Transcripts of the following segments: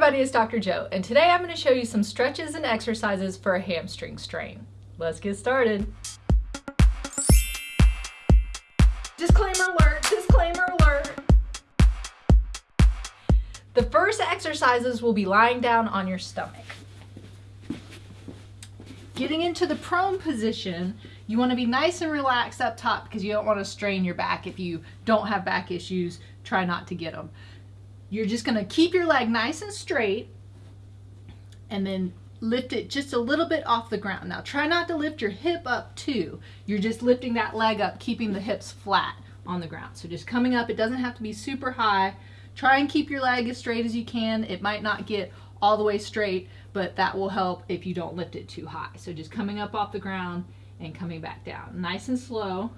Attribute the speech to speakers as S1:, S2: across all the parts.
S1: everybody, it's Dr. Jo, and today I'm going to show you some stretches and exercises for a hamstring strain. Let's get started. Disclaimer alert, disclaimer alert. The first exercises will be lying down on your stomach. Getting into the prone position, you want to be nice and relaxed up top because you don't want to strain your back. If you don't have back issues, try not to get them. You're just going to keep your leg nice and straight and then lift it just a little bit off the ground. Now try not to lift your hip up too. You're just lifting that leg up, keeping the hips flat on the ground. So just coming up, it doesn't have to be super high. Try and keep your leg as straight as you can. It might not get all the way straight, but that will help if you don't lift it too high. So just coming up off the ground and coming back down. Nice and slow.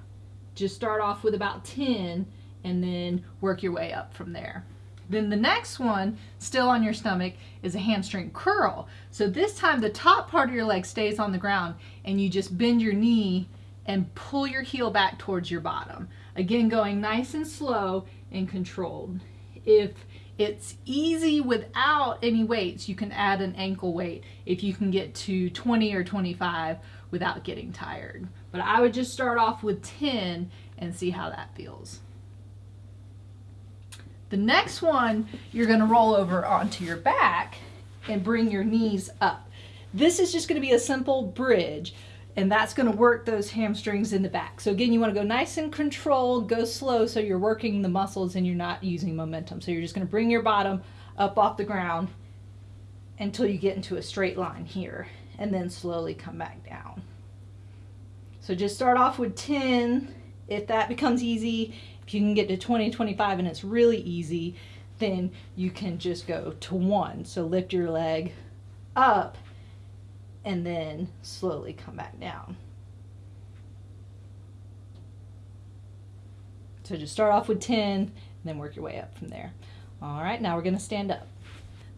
S1: Just start off with about 10 and then work your way up from there. Then the next one, still on your stomach, is a hamstring curl. So this time the top part of your leg stays on the ground and you just bend your knee and pull your heel back towards your bottom. Again, going nice and slow and controlled. If it's easy without any weights, you can add an ankle weight if you can get to 20 or 25 without getting tired. But I would just start off with 10 and see how that feels. The next one, you're gonna roll over onto your back and bring your knees up. This is just gonna be a simple bridge and that's gonna work those hamstrings in the back. So again, you wanna go nice and controlled, go slow so you're working the muscles and you're not using momentum. So you're just gonna bring your bottom up off the ground until you get into a straight line here and then slowly come back down. So just start off with 10. If that becomes easy, if you can get to 20, 25 and it's really easy, then you can just go to one. So lift your leg up and then slowly come back down. So just start off with 10 and then work your way up from there. All right, now we're gonna stand up.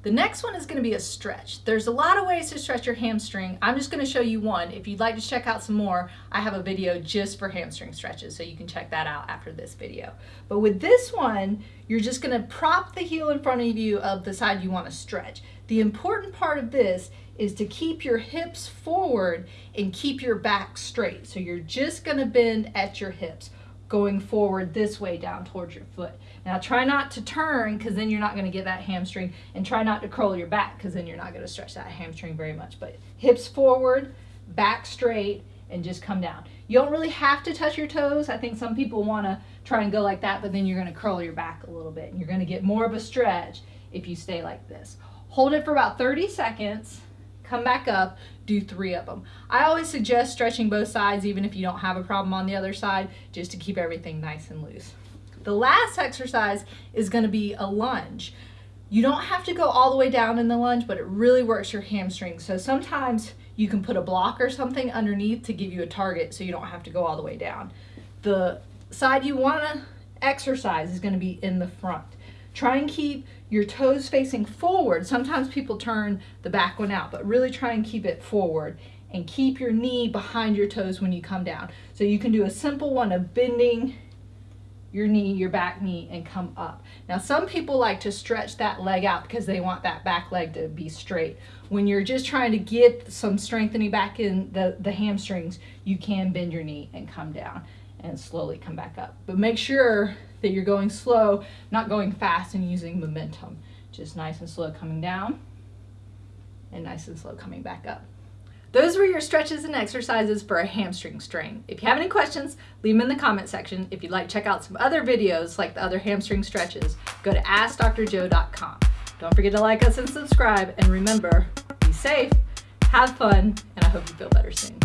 S1: The next one is going to be a stretch. There's a lot of ways to stretch your hamstring. I'm just going to show you one. If you'd like to check out some more, I have a video just for hamstring stretches, so you can check that out after this video. But with this one, you're just going to prop the heel in front of you of the side you want to stretch. The important part of this is to keep your hips forward and keep your back straight. So you're just going to bend at your hips going forward this way down towards your foot. Now try not to turn because then you're not going to get that hamstring and try not to curl your back because then you're not going to stretch that hamstring very much. But hips forward, back straight, and just come down. You don't really have to touch your toes. I think some people want to try and go like that, but then you're going to curl your back a little bit and you're going to get more of a stretch if you stay like this. Hold it for about 30 seconds come back up, do three of them. I always suggest stretching both sides even if you don't have a problem on the other side, just to keep everything nice and loose. The last exercise is gonna be a lunge. You don't have to go all the way down in the lunge, but it really works your hamstrings. So sometimes you can put a block or something underneath to give you a target so you don't have to go all the way down. The side you wanna exercise is gonna be in the front. Try and keep your toes facing forward. Sometimes people turn the back one out, but really try and keep it forward and keep your knee behind your toes when you come down. So you can do a simple one of bending your knee, your back knee, and come up. Now some people like to stretch that leg out because they want that back leg to be straight. When you're just trying to get some strengthening back in the, the hamstrings, you can bend your knee and come down and slowly come back up. But make sure that you're going slow, not going fast and using momentum. Just nice and slow coming down and nice and slow coming back up. Those were your stretches and exercises for a hamstring strain. If you have any questions, leave them in the comment section. If you'd like to check out some other videos like the other hamstring stretches, go to AskDoctorJo.com. Don't forget to like us and subscribe, and remember, be safe, have fun, and I hope you feel better soon.